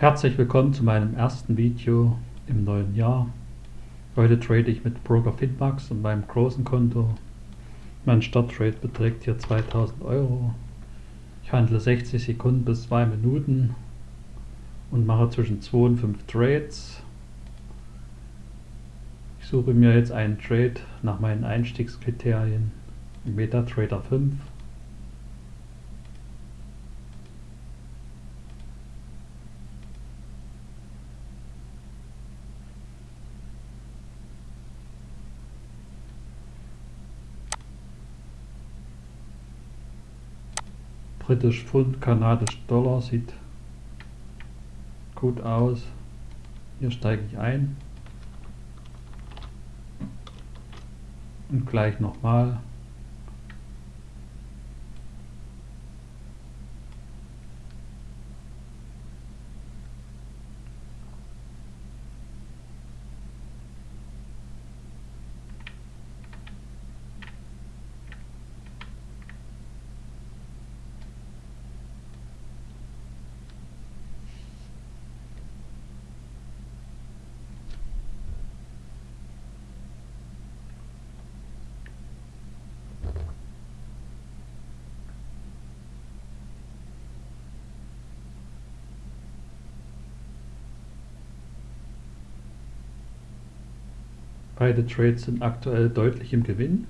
Herzlich willkommen zu meinem ersten Video im neuen Jahr. Heute trade ich mit Broker Finmax und meinem großen Konto. Mein Starttrade beträgt hier 2000 Euro. Ich handle 60 Sekunden bis 2 Minuten und mache zwischen 2 und 5 Trades. Ich suche mir jetzt einen Trade nach meinen Einstiegskriterien. MetaTrader 5 Britisch Pfund, Kanadisch Dollar sieht gut aus. Hier steige ich ein. Und gleich nochmal. Beide Trades sind aktuell deutlich im Gewinn.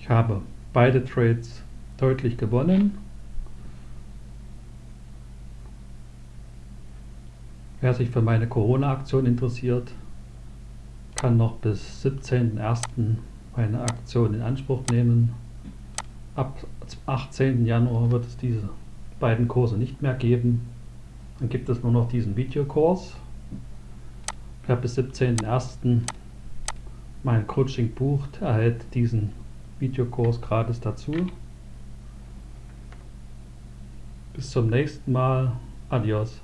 Ich habe beide Trades deutlich gewonnen. Wer sich für meine Corona-Aktion interessiert, kann noch bis 17.01. meine Aktion in Anspruch nehmen. Ab 18. Januar wird es diese beiden Kurse nicht mehr geben. Dann gibt es nur noch diesen Videokurs. Wer bis 17.01. mein Coaching bucht, erhält diesen Videokurs gratis dazu. Bis zum nächsten Mal. Adios.